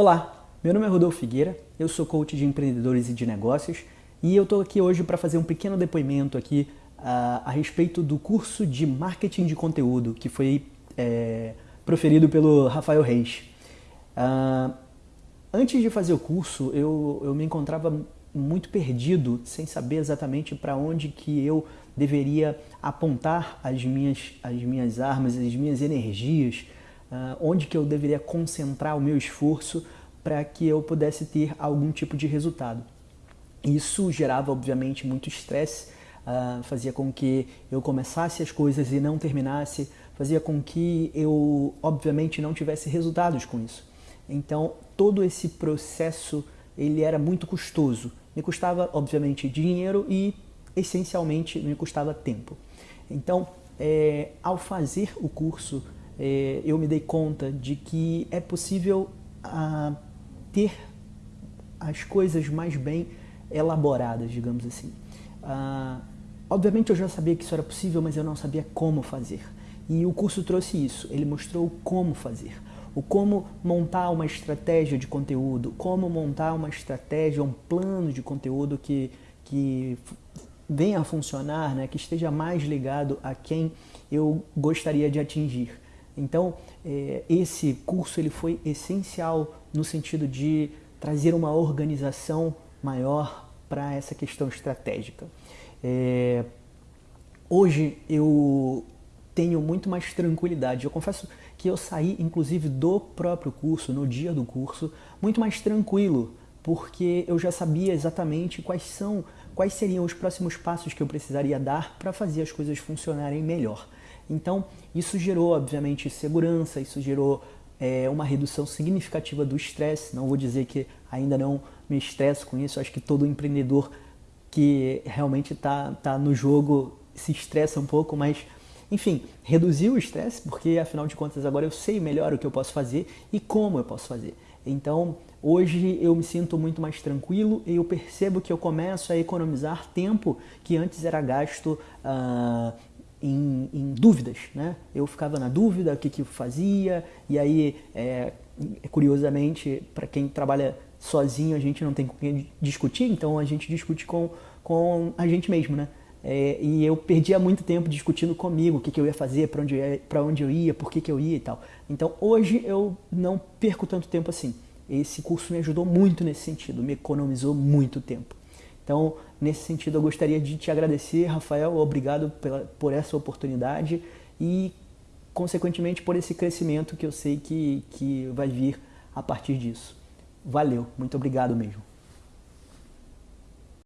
Olá, meu nome é Rodolfo Figueira, eu sou coach de empreendedores e de negócios e eu estou aqui hoje para fazer um pequeno depoimento aqui uh, a respeito do curso de marketing de conteúdo que foi é, proferido pelo Rafael Reis. Uh, antes de fazer o curso, eu, eu me encontrava muito perdido, sem saber exatamente para onde que eu deveria apontar as minhas, as minhas armas, as minhas energias, uh, onde que eu deveria concentrar o meu esforço para que eu pudesse ter algum tipo de resultado. Isso gerava, obviamente, muito estresse, uh, fazia com que eu começasse as coisas e não terminasse, fazia com que eu, obviamente, não tivesse resultados com isso. Então, todo esse processo ele era muito custoso. Me custava, obviamente, dinheiro e, essencialmente, me custava tempo. Então, é, ao fazer o curso, é, eu me dei conta de que é possível ah, ter as coisas mais bem elaboradas, digamos assim. Ah, obviamente eu já sabia que isso era possível, mas eu não sabia como fazer. E o curso trouxe isso, ele mostrou como fazer. O como montar uma estratégia de conteúdo, como montar uma estratégia, um plano de conteúdo que, que venha a funcionar, né, que esteja mais ligado a quem eu gostaria de atingir. Então, é, esse curso ele foi essencial no sentido de trazer uma organização maior para essa questão estratégica. É, hoje eu tenho muito mais tranquilidade. Eu confesso que eu saí, inclusive, do próprio curso, no dia do curso, muito mais tranquilo, porque eu já sabia exatamente quais são, quais seriam os próximos passos que eu precisaria dar para fazer as coisas funcionarem melhor. Então, isso gerou, obviamente, segurança, isso gerou é, uma redução significativa do estresse. Não vou dizer que ainda não me estresso com isso, acho que todo empreendedor que realmente está tá no jogo se estressa um pouco, mas enfim, reduziu o estresse, porque afinal de contas agora eu sei melhor o que eu posso fazer e como eu posso fazer. Então, hoje eu me sinto muito mais tranquilo e eu percebo que eu começo a economizar tempo que antes era gasto uh, em, em, dúvidas, né? Eu ficava na dúvida o que, que eu fazia, e aí, é, curiosamente, para quem trabalha sozinho, a gente não tem com quem discutir, então a gente discute com, com a gente mesmo, né? É, e eu perdia muito tempo discutindo comigo o que, que eu ia fazer, para onde, onde eu ia, por que, que eu ia e tal. Então hoje eu não perco tanto tempo assim. Esse curso me ajudou muito nesse sentido, me economizou muito tempo. Então, nesse sentido, eu gostaria de te agradecer, Rafael, obrigado pela, por essa oportunidade e, consequentemente, por esse crescimento que eu sei que, que vai vir a partir disso. Valeu, muito obrigado mesmo.